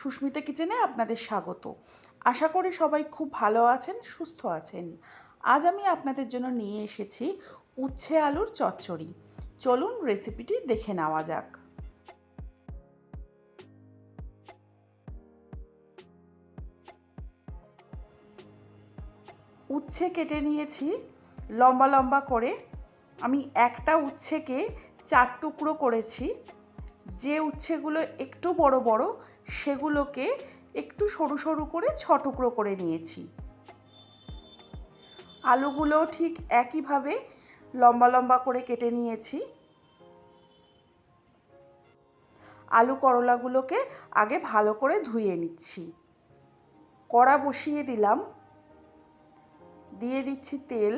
সুস্মিতা কিচেনে আপনাদের স্বাগত। আশা করি সবাই খুব ভালো আছেন, সুস্থ আছেন। আজ আমি আপনাদের জন্য নিয়ে এসেছি উচ্ছে আলুর চচ্চড়ি। চলুন রেসিপিটি দেখে নেওয়া যাক। উচ্ছে কেটে নিয়েছি। লম্বা লম্বা করে আমি একটা উচ্ছেকে চার টুকরো করেছি। যে উচ্ছেগুলো একটু বড় বড় সেগুলোকে একটু সরু সরু করে ছ টুকরো করে নিয়েছি। আলুগুলো ঠিক একইভাবে লম্বা লম্বা করে কেটে নিয়েছি। আলু করলাগুলোকে আগে ভালো করে ধুয়ে নিচ্ছি। কড়া বসিয়ে দিলাম। দিয়ে দিচ্ছি তেল।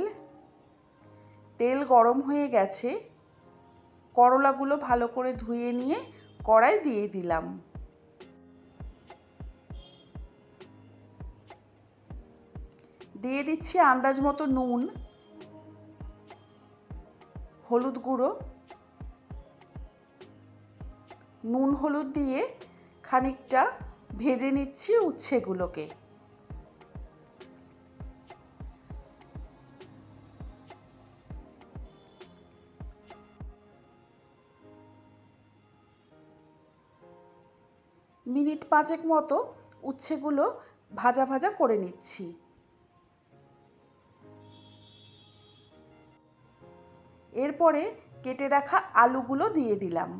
তেল গরম হয়ে গেছে। করলাগুলো ভালো করে ধুয়ে নিয়ে কড়াই দিয়ে দিলাম। দিয়ে দিচ্ছি আন্দাজ মতো নুন, হলুদ গুঁড়ো, নুন হলুদ দিয়ে খানিকটা ভেজে নিচ্ছি উচ্ছেগুলোকে। মিনিট পাঁচেক মতো উচ্ছেগুলো ভাজা ভাজা করে নিচ্ছি। এরপরে কেটে রাখা আলুগুলো দিয়ে দিলাম।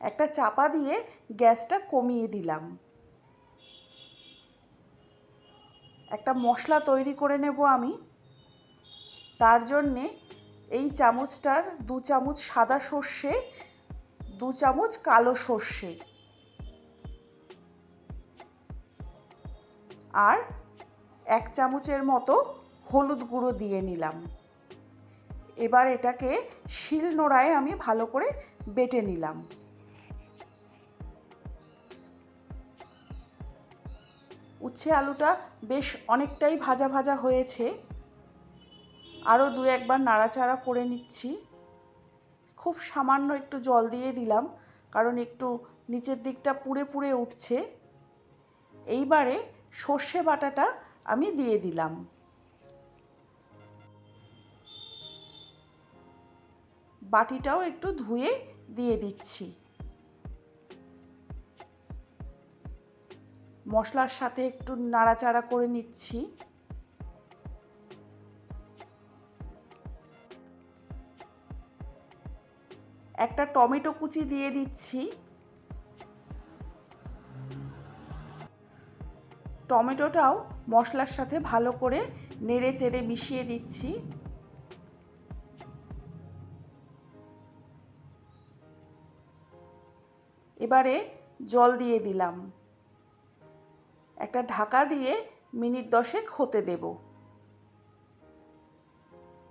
একটা চাপা দিয়ে গ্যাসটা কমিয়ে দিলাম। একটা মশলা তৈরি করে নেব আমি। তার জন্যে এই চামচটার দু চামচ সাদা সর্ষে দু চামচ কালো সর্ষে। আর এক চামচের মতো হলুদ গুঁড়ো দিয়ে নিলাম। এবার এটাকে শিল নোড়ায় আমি ভালো করে বেটে নিলাম। উচ্ছে আলুটা বেশ অনেকটাই ভাজা ভাজা হয়েছে। আরও দু একবার নাড়াচাড়া করে নিচ্ছি। খুব সামান্য একটু জল দিয়ে দিলাম, কারণ একটু নিচের দিকটা পুড়ে পুড়ে উঠছে। এইবারে সর্ষে বাটাটা আমি দিয়ে দিলাম। বাটিটাও একটু ধুয়ে দিয়ে দিচ্ছি। মশলার সাথে একটু নাড়াচাড়া করে নিচ্ছি। একটা টমেটো কুচি দিয়ে দিচ্ছি। টমেটোটাও মশলার সাথে ভালো করে নেড়ে চেড়ে মিশিয়ে দিচ্ছি। এবারে জল দিয়ে দিলাম। একটা ঢাকা দিয়ে মিনিট দশেক হতে দেব।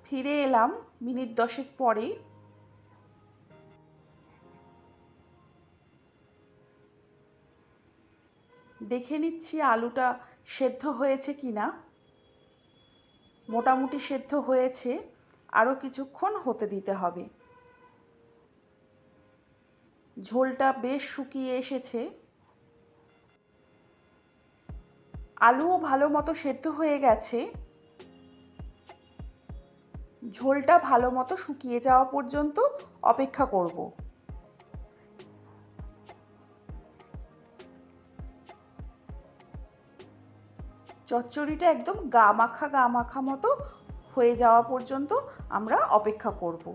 ফিরে এলাম মিনিট দশেক পরে দেখে নিচ্ছি আলুটা সেদ্ধ হয়েছে কি না। মোটামুটি সেদ্ধ হয়েছে, আরও কিছুক্ষণ হতে দিতে হবে। ঝোলটা বেশ শুকিয়ে এসেছে। আলুও ভালো মতো সেদ্ধ হয়ে গেছে। ঝোলটা ভালো মতো শুকিয়ে যাওয়া পর্যন্ত অপেক্ষা করব। চচ্চড়িটা একদম গা মাখা গা মাখা মতো হয়ে যাওয়া পর্যন্ত আমরা অপেক্ষা করব।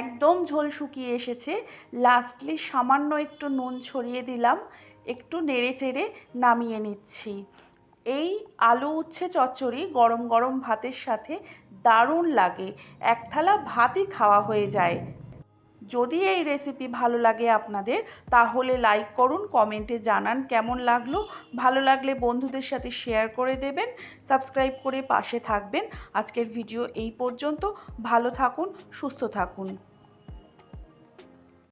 একদম ঝোল শুকিয়ে এসেছে। লাস্টলি সামান্য একটু নুন ছড়িয়ে দিলাম। একটু নেড়ে চেড়ে নামিয়ে নিচ্ছি। এই আলু উচ্ছে চচ্চড়ি গরম গরম ভাতের সাথে দারুণ লাগে। এক থালা ভাতই খাওয়া হয়ে যায়। যদি এই রেসিপি ভালো লাগে আপনাদের, তাহলে লাইক করুন কমেন্টে জানান কেমন লাগল। ভালো লাগলে বন্ধুদের সাথে শেয়ার করে দেবেন সাবস্ক্রাইব করে পাশে থাকবেন। আজকের ভিডিও এই পর্যন্ত। ভালো থাকুন, সুস্থ থাকুন।